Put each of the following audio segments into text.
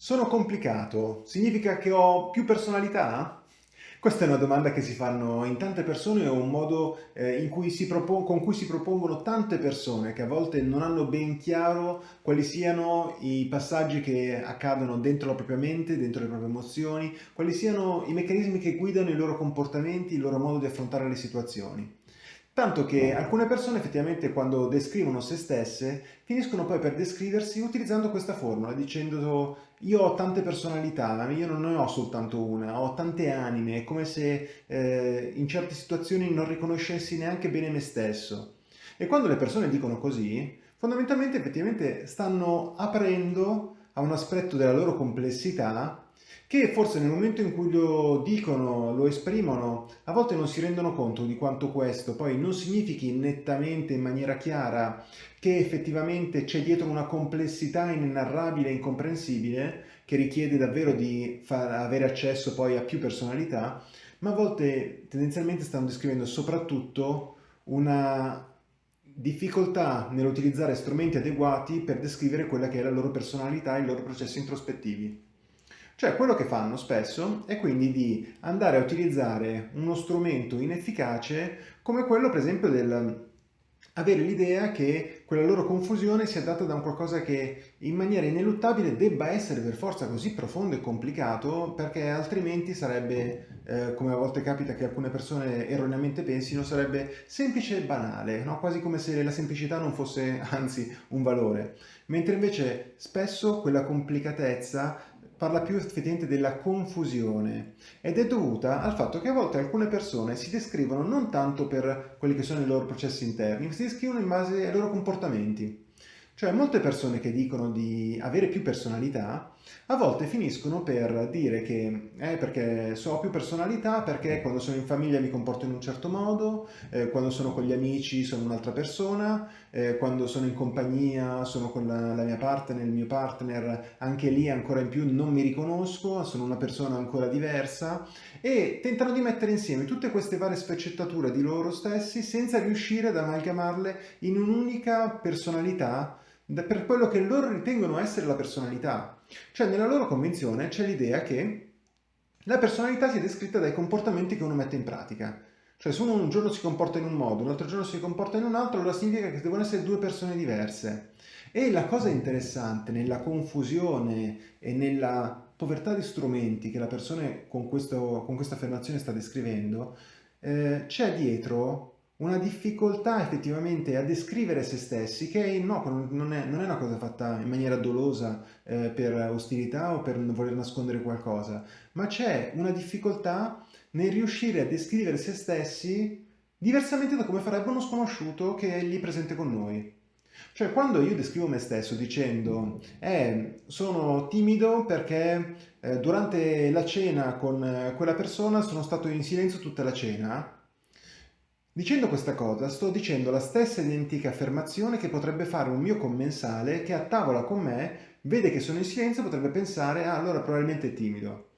Sono complicato? Significa che ho più personalità? Questa è una domanda che si fanno in tante persone, è un modo eh, cui con cui si propongono tante persone che a volte non hanno ben chiaro quali siano i passaggi che accadono dentro la propria mente, dentro le proprie emozioni, quali siano i meccanismi che guidano i loro comportamenti, il loro modo di affrontare le situazioni. Tanto che alcune persone effettivamente quando descrivono se stesse finiscono poi per descriversi utilizzando questa formula, dicendo io ho tante personalità, io non ne ho soltanto una, ho tante anime, è come se eh, in certe situazioni non riconoscessi neanche bene me stesso. E quando le persone dicono così, fondamentalmente effettivamente stanno aprendo a un aspetto della loro complessità che forse nel momento in cui lo dicono, lo esprimono, a volte non si rendono conto di quanto questo poi non significhi nettamente in maniera chiara che effettivamente c'è dietro una complessità inenarrabile e incomprensibile che richiede davvero di avere accesso poi a più personalità, ma a volte tendenzialmente stanno descrivendo soprattutto una difficoltà nell'utilizzare strumenti adeguati per descrivere quella che è la loro personalità e i loro processi introspettivi. Cioè quello che fanno spesso è quindi di andare a utilizzare uno strumento inefficace come quello per esempio del avere l'idea che quella loro confusione sia data da un qualcosa che in maniera ineluttabile debba essere per forza così profondo e complicato perché altrimenti sarebbe, eh, come a volte capita che alcune persone erroneamente pensino, sarebbe semplice e banale, no? quasi come se la semplicità non fosse anzi un valore. Mentre invece spesso quella complicatezza parla più effettivamente della confusione ed è dovuta al fatto che a volte alcune persone si descrivono non tanto per quelli che sono i loro processi interni, ma si descrivono in base ai loro comportamenti. Cioè molte persone che dicono di avere più personalità a volte finiscono per dire che eh, perché so ho più personalità perché quando sono in famiglia mi comporto in un certo modo, eh, quando sono con gli amici sono un'altra persona, eh, quando sono in compagnia sono con la, la, mia partner, il mio partner, anche lì ancora in più non mi riconosco, sono una persona ancora diversa e tentano di mettere insieme tutte queste varie sfaccettature di loro stessi senza riuscire ad amalgamarle in un'unica personalità per quello che loro ritengono essere la personalità. Cioè nella loro convinzione c'è l'idea che la personalità sia descritta dai comportamenti che uno mette in pratica. Cioè se uno un giorno si comporta in un modo, un altro giorno si comporta in un altro, allora significa che devono essere due persone diverse. E la cosa interessante nella confusione e nella povertà di strumenti che la persona con, questo, con questa affermazione sta descrivendo, eh, c'è dietro una difficoltà effettivamente a descrivere se stessi che no, non è, non è una cosa fatta in maniera dolosa eh, per ostilità o per voler nascondere qualcosa, ma c'è una difficoltà nel riuscire a descrivere se stessi diversamente da come farebbe uno sconosciuto che è lì presente con noi. Cioè quando io descrivo me stesso dicendo eh, sono timido perché eh, durante la cena con eh, quella persona sono stato in silenzio tutta la cena, Dicendo questa cosa sto dicendo la stessa identica affermazione che potrebbe fare un mio commensale che a tavola con me vede che sono in silenzio potrebbe pensare ah allora probabilmente è timido.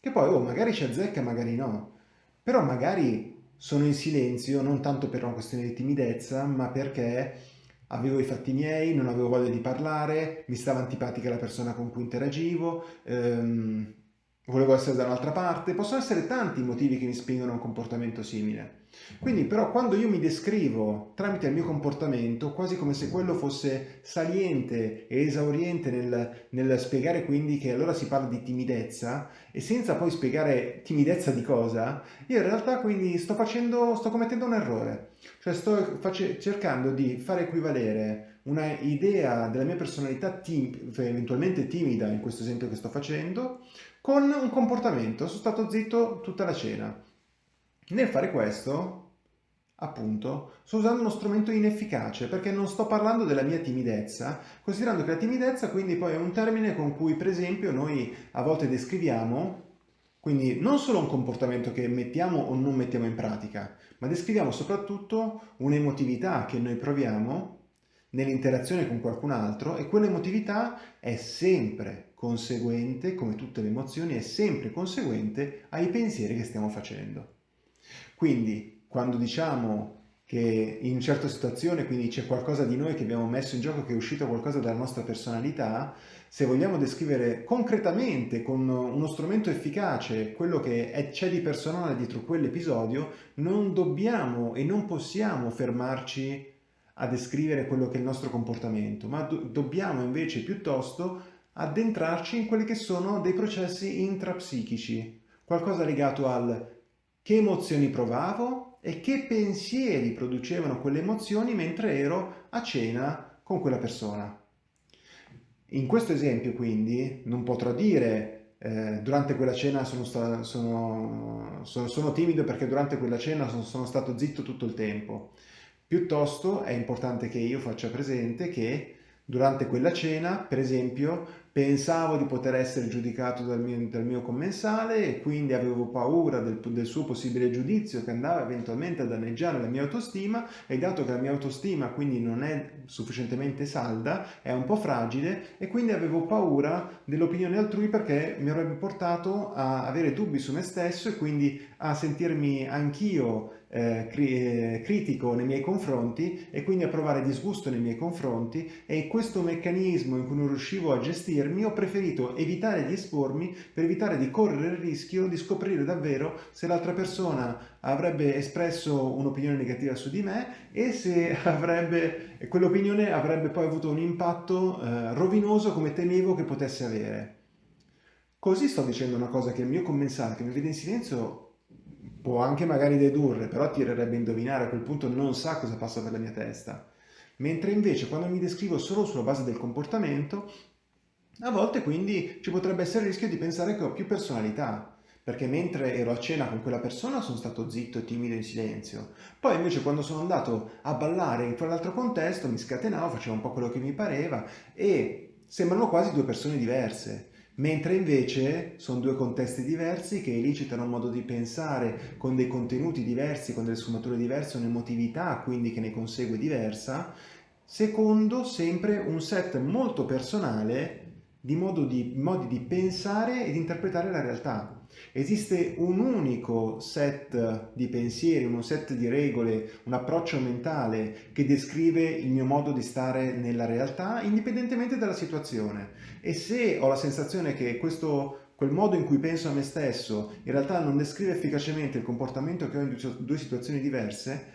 Che poi oh magari ci azzecca magari no. Però magari sono in silenzio non tanto per una questione di timidezza ma perché avevo i fatti miei, non avevo voglia di parlare, mi stava antipatica la persona con cui interagivo, ehm, volevo essere da un'altra parte, possono essere tanti i motivi che mi spingono a un comportamento simile. Quindi però quando io mi descrivo tramite il mio comportamento, quasi come se quello fosse saliente e esauriente nel, nel spiegare quindi che allora si parla di timidezza e senza poi spiegare timidezza di cosa, io in realtà quindi sto facendo, sto commettendo un errore. Cioè sto cercando di fare equivalere una idea della mia personalità tim eventualmente timida, in questo esempio che sto facendo, con un comportamento. Sono stato zitto tutta la cena. Nel fare questo, appunto, sto usando uno strumento inefficace perché non sto parlando della mia timidezza, considerando che la timidezza quindi poi è un termine con cui per esempio noi a volte descriviamo quindi non solo un comportamento che mettiamo o non mettiamo in pratica, ma descriviamo soprattutto un'emotività che noi proviamo nell'interazione con qualcun altro e quell'emotività è sempre conseguente, come tutte le emozioni, è sempre conseguente ai pensieri che stiamo facendo. Quindi quando diciamo che in certe situazioni, quindi c'è qualcosa di noi che abbiamo messo in gioco, che è uscito qualcosa dalla nostra personalità, se vogliamo descrivere concretamente con uno strumento efficace quello che c'è di personale dietro quell'episodio, non dobbiamo e non possiamo fermarci a descrivere quello che è il nostro comportamento, ma do dobbiamo invece piuttosto addentrarci in quelli che sono dei processi intrapsichici, qualcosa legato al che emozioni provavo e che pensieri producevano quelle emozioni mentre ero a cena con quella persona. In questo esempio quindi non potrò dire eh, durante quella cena sono, sono, sono, sono, timido perché durante quella cena sono stato zitto tutto il tempo. Piuttosto è importante che io faccia presente che durante quella cena, per esempio, pensavo di poter essere giudicato dal mio, dal mio commensale e quindi avevo paura del, del, suo possibile giudizio che andava eventualmente a danneggiare la mia autostima e dato che la mia autostima quindi non è sufficientemente salda, è un po' fragile e quindi avevo paura dell'opinione altrui perché mi avrebbe portato a avere dubbi su me stesso e quindi a sentirmi anch'io eh, cri eh, critico nei miei confronti e quindi a provare disgusto nei miei confronti e questo meccanismo in cui non riuscivo a gestirmi ho preferito evitare di espormi per evitare di correre il rischio di scoprire davvero se l'altra persona avrebbe espresso un'opinione negativa su di me e se avrebbe quell'opinione avrebbe poi avuto un impatto eh, rovinoso come temevo che potesse avere. Così sto dicendo una cosa che il mio commensale che mi vede in silenzio può anche magari dedurre, però tirerebbe a indovinare, a quel punto non sa cosa passa per la mia testa. Mentre invece quando mi descrivo solo sulla base del comportamento, a volte quindi ci potrebbe essere il rischio di pensare che ho più personalità, perché mentre ero a cena con quella persona sono stato zitto, timido, in silenzio. Poi invece quando sono andato a ballare in quell'altro contesto mi scatenavo, facevo un po' quello che mi pareva e sembrano quasi due persone diverse mentre invece sono due contesti diversi che elicitano un modo di pensare con dei contenuti diversi, con delle sfumature diverse, un'emotività quindi che ne consegue diversa, secondo sempre un set molto personale di, di modi di pensare ed interpretare la realtà. Esiste un unico set di pensieri, un set di regole, un approccio mentale che descrive il mio modo di stare nella realtà indipendentemente dalla situazione. E se ho la sensazione che questo quel modo in cui penso a me stesso in realtà non descrive efficacemente il comportamento che ho in due situazioni diverse,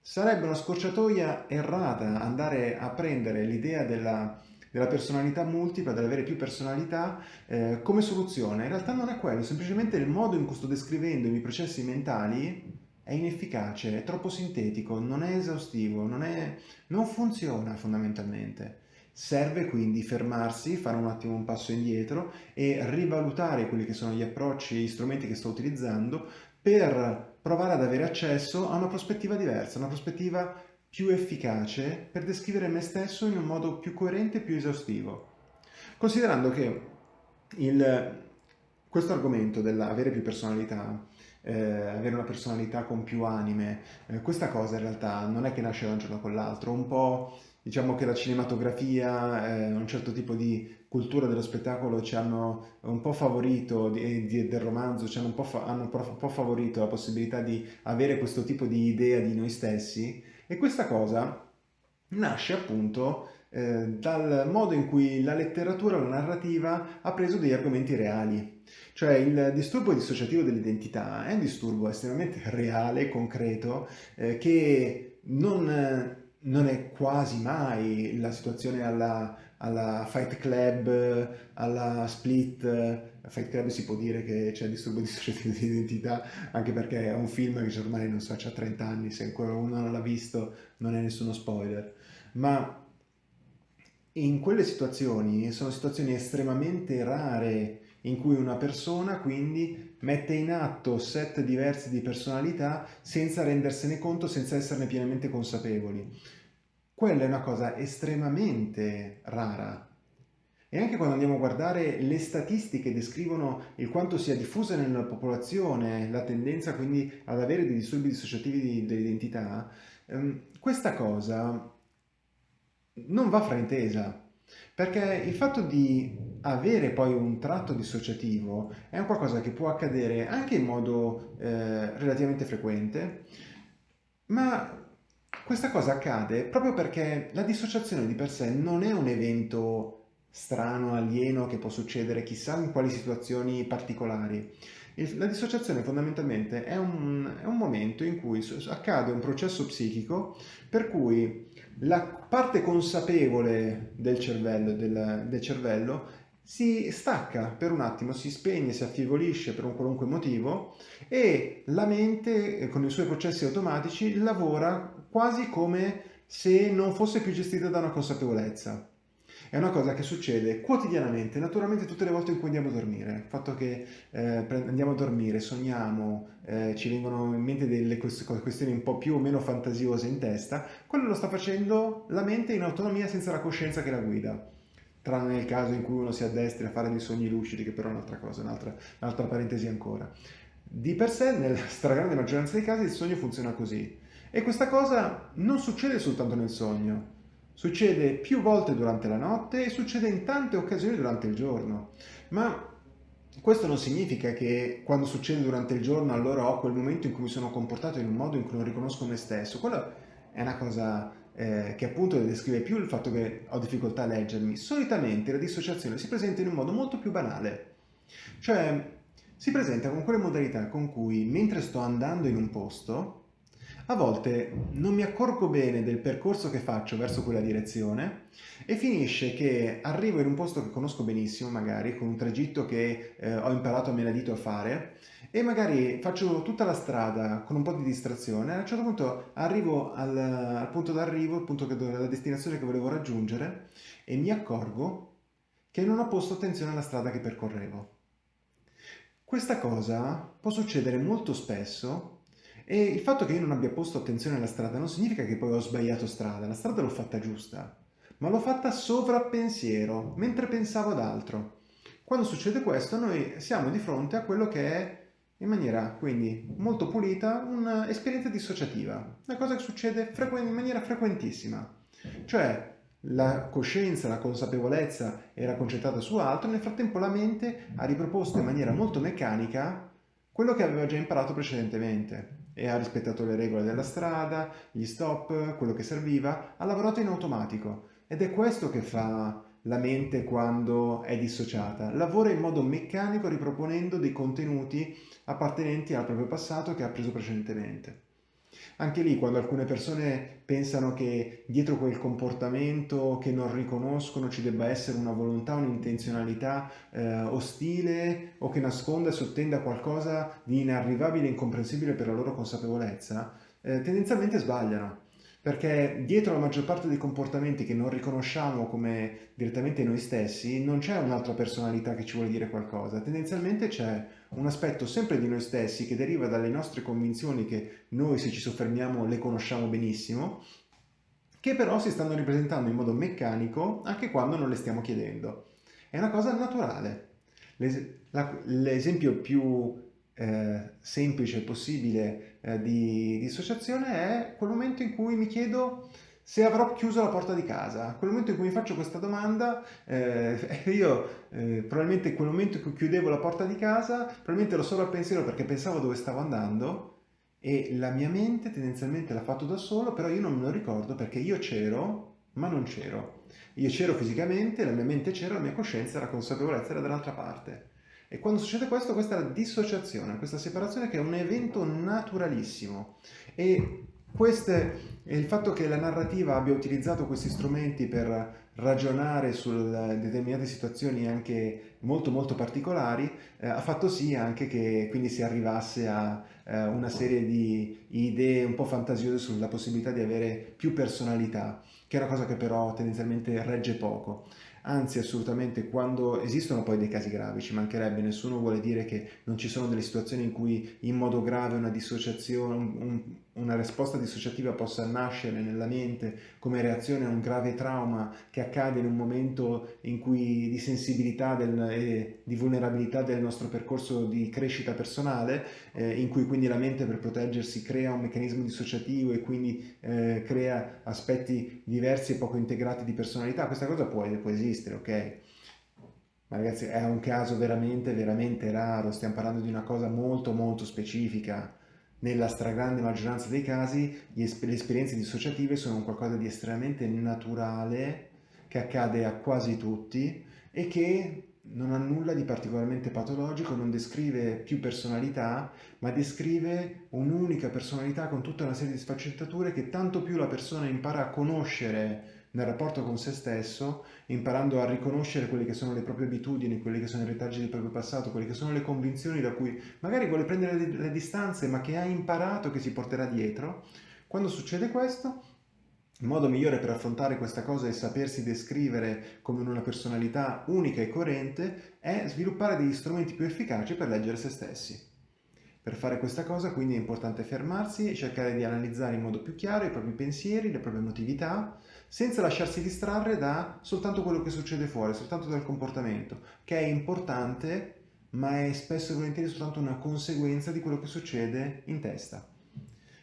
sarebbe una scorciatoia errata andare a prendere l'idea della della personalità multipla, dell'avere più personalità eh, come soluzione. In realtà non è quello, semplicemente il modo in cui sto descrivendo i miei processi mentali è inefficace, è troppo sintetico, non è esaustivo, non, è, non funziona fondamentalmente. Serve quindi fermarsi, fare un attimo un passo indietro e rivalutare quelli che sono gli approcci, gli strumenti che sto utilizzando per provare ad avere accesso a una prospettiva diversa, una prospettiva più efficace per descrivere me stesso in un modo più coerente e più esaustivo. Considerando che il, questo argomento dell'avere più personalità, eh, avere una personalità con più anime, eh, questa cosa in realtà non è che nasce da un giorno con l'altro, un po' diciamo che la cinematografia, eh, un certo tipo di cultura dello spettacolo ci hanno un po' favorito, di, di, del romanzo, ci hanno un po', hanno un po' favorito la possibilità di avere questo tipo di idea di noi stessi e questa cosa nasce appunto eh, dal modo in cui la letteratura, la narrativa ha preso degli argomenti reali. Cioè il disturbo dissociativo dell'identità è un disturbo estremamente reale, concreto, eh, che non, non, è quasi mai la situazione alla, alla Fight Club, alla Split, a Fight Club si può dire che c'è disturbo dissociativo di identità, anche perché è un film che ormai non so, ha 30 anni, se ancora uno non l'ha visto non è nessuno spoiler, ma in quelle situazioni sono situazioni estremamente rare in cui una persona quindi mette in atto set diversi di personalità senza rendersene conto, senza esserne pienamente consapevoli. Quella è una cosa estremamente rara. E anche quando andiamo a guardare le statistiche descrivono il quanto sia diffusa nella popolazione la tendenza quindi ad avere dei disturbi dissociativi dell'identità, ehm, questa cosa non va fraintesa. Perché il fatto di avere poi un tratto dissociativo è un qualcosa che può accadere anche in modo eh, relativamente frequente, ma Questa cosa accade proprio perché la dissociazione di per sé non è un evento strano, alieno, che può succedere chissà in quali situazioni particolari. La dissociazione fondamentalmente è un, è un momento in cui accade un processo psichico per cui la parte consapevole del cervello, del, del cervello si stacca per un attimo, si spegne, si affievolisce per un qualunque motivo e la mente eh, con i suoi processi automatici lavora quasi come se non fosse più gestita da una consapevolezza. È una cosa che succede quotidianamente, naturalmente tutte le volte in cui andiamo a dormire. Il fatto che eh, andiamo a dormire, sogniamo, eh, ci vengono in mente delle questioni un po' più o meno fantasiose in testa, quello lo sta facendo la mente in autonomia senza la coscienza che la guida. Tranne nel caso in cui uno si addestri a fare dei sogni lucidi, che però è un'altra cosa, un'altra, un'altra parentesi ancora. Di per sé, nella stragrande maggioranza dei casi, il sogno funziona così. E questa cosa non succede soltanto nel sogno, Succede più volte durante la notte e succede in tante occasioni durante il giorno. Ma questo non significa che quando succede durante il giorno allora ho quel momento in cui mi sono comportato in un modo in cui non riconosco me stesso. Quello è una cosa eh, che appunto descrive più il fatto che ho difficoltà a leggermi. Solitamente la dissociazione si presenta in un modo molto più banale. Cioè si presenta con quelle modalità con cui mentre sto andando in un posto a volte non mi accorgo bene del percorso che faccio verso quella direzione e finisce che arrivo in un posto che conosco benissimo, magari con un tragitto che eh, ho imparato a menadito a fare e magari faccio tutta la strada con un po' di distrazione a un certo punto arrivo al, al punto d'arrivo, il punto che, la destinazione che volevo raggiungere e mi accorgo che non ho posto attenzione alla strada che percorrevo. Questa cosa può succedere molto spesso e il fatto che io non abbia posto attenzione alla strada non significa che poi ho sbagliato strada, la strada l'ho fatta giusta, ma l'ho fatta sovrappensiero, mentre pensavo ad altro. Quando succede questo noi siamo di fronte a quello che è in maniera quindi molto pulita un'esperienza dissociativa, una cosa che succede in maniera frequentissima, cioè la coscienza, la consapevolezza era concentrata su altro, nel frattempo la mente ha riproposto in maniera molto meccanica quello che aveva già imparato precedentemente e ha rispettato le regole della strada, gli stop, quello che serviva, ha lavorato in automatico ed è questo che fa la mente quando è dissociata. Lavora in modo meccanico riproponendo dei contenuti appartenenti al proprio passato che ha preso precedentemente. Anche lì, quando alcune persone pensano che dietro quel comportamento che non riconoscono ci debba essere una volontà, un'intenzionalità eh, ostile o che nasconda e sottenda qualcosa di inarrivabile e incomprensibile per la loro consapevolezza, eh, tendenzialmente sbagliano perché dietro la maggior parte dei comportamenti che non riconosciamo come direttamente noi stessi non c'è un'altra personalità che ci vuole dire qualcosa, tendenzialmente c'è un aspetto sempre di noi stessi che deriva dalle nostre convinzioni che noi se ci soffermiamo le conosciamo benissimo, che però si stanno ripresentando in modo meccanico anche quando non le stiamo chiedendo. È una cosa naturale. L'esempio più eh, semplice possibile eh, di dissociazione è quel momento in cui mi chiedo se avrò chiuso la porta di casa. Quel momento in cui mi faccio questa domanda, eh, io eh, probabilmente quel momento in cui chiudevo la porta di casa, probabilmente ero solo al pensiero perché pensavo dove stavo andando e la mia mente tendenzialmente l'ha fatto da solo, però io non me lo ricordo perché io c'ero, ma non c'ero. Io c'ero fisicamente, la mia mente c'era, la mia coscienza, la consapevolezza era dall'altra parte. E quando succede questo, questa è la dissociazione, questa separazione che è un evento naturalissimo. E queste, il fatto che la narrativa abbia utilizzato questi strumenti per ragionare su determinate situazioni anche molto molto particolari eh, ha fatto sì anche che quindi si arrivasse a eh, una serie di idee un po' fantasiose sulla possibilità di avere più personalità, che è una cosa che però tendenzialmente regge poco anzi assolutamente quando esistono poi dei casi gravi, ci mancherebbe, nessuno vuole dire che non ci sono delle situazioni in cui in modo grave una dissociazione, un, un, una risposta dissociativa possa nascere nella mente come reazione a un grave trauma che accade in un momento in cui di sensibilità del, e di vulnerabilità del nostro percorso di crescita personale, eh, in cui quindi la mente per proteggersi crea un meccanismo dissociativo e quindi eh, crea aspetti diversi e poco integrati di personalità. Questa cosa può, può esistere, ok? Ma ragazzi è un caso veramente, veramente raro, stiamo parlando di una cosa molto molto specifica nella stragrande maggioranza dei casi le esperienze dissociative sono qualcosa di estremamente naturale che accade a quasi tutti e che non ha nulla di particolarmente patologico, non descrive più personalità, ma descrive un'unica personalità con tutta una serie di sfaccettature che tanto più la persona impara a conoscere nel rapporto con se stesso, imparando a riconoscere quelle che sono le proprie abitudini, quelle che sono i retaggi del proprio passato, quelle che sono le convinzioni da cui magari vuole prendere le distanze, ma che ha imparato che si porterà dietro. Quando succede questo, il modo migliore per affrontare questa cosa e sapersi descrivere come una personalità unica e coerente è sviluppare degli strumenti più efficaci per leggere se stessi. Per fare questa cosa quindi è importante fermarsi e cercare di analizzare in modo più chiaro i propri pensieri, le proprie emotività, senza lasciarsi distrarre da soltanto quello che succede fuori, soltanto dal comportamento, che è importante ma è spesso e volentieri soltanto una conseguenza di quello che succede in testa.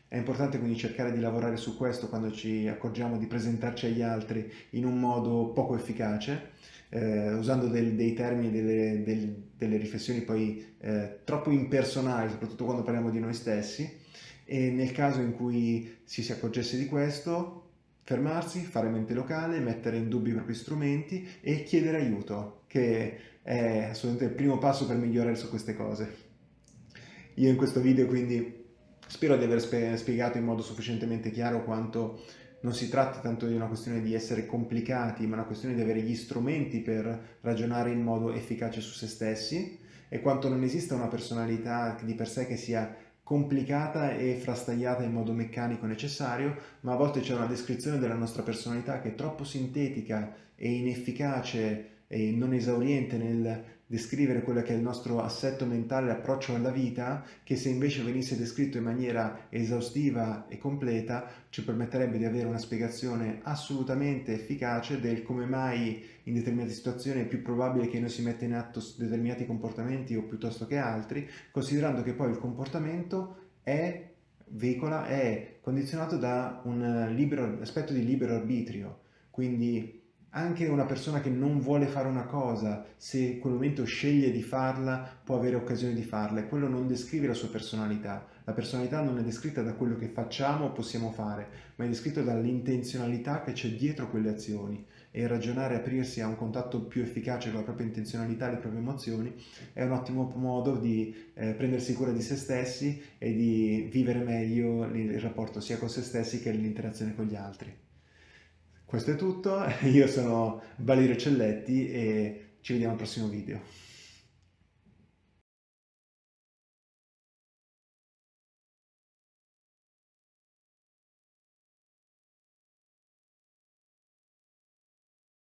È importante quindi cercare di lavorare su questo quando ci accorgiamo di presentarci agli altri in un modo poco efficace, eh, usando del, dei termini, delle, del, delle riflessioni poi eh, troppo impersonali, soprattutto quando parliamo di noi stessi, e nel caso in cui si si accorgesse di questo, fermarsi, fare mente locale, mettere in dubbio i propri strumenti e chiedere aiuto, che è assolutamente il primo passo per migliorare su queste cose. Io in questo video quindi Spero di aver spiegato in modo sufficientemente chiaro quanto non si tratti tanto di una questione di essere complicati, ma una questione di avere gli strumenti per ragionare in modo efficace su se stessi e quanto non esista una personalità di per sé che sia complicata e frastagliata in modo meccanico necessario, ma a volte c'è una descrizione della nostra personalità che è troppo sintetica e inefficace e non esauriente nel descrivere quello che è il nostro assetto mentale, l'approccio alla vita, che se invece venisse descritto in maniera esaustiva e completa ci permetterebbe di avere una spiegazione assolutamente efficace del come mai in determinate situazioni è più probabile che noi si metta in atto determinati comportamenti o piuttosto che altri, considerando che poi il comportamento è veicola, è condizionato da un libero, aspetto di libero arbitrio, quindi anche una persona che non vuole fare una cosa, se in quel momento sceglie di farla, può avere occasione di farla e quello non descrive la sua personalità. La personalità non è descritta da quello che facciamo o possiamo fare, ma è descritta dall'intenzionalità che c'è dietro quelle azioni e ragionare, aprirsi a un contatto più efficace con la propria intenzionalità e le proprie emozioni è un ottimo modo di eh, prendersi cura di se stessi e di vivere meglio il rapporto sia con se stessi che l'interazione con gli altri. Questo è tutto, io sono Valerio Celletti e ci vediamo al prossimo video.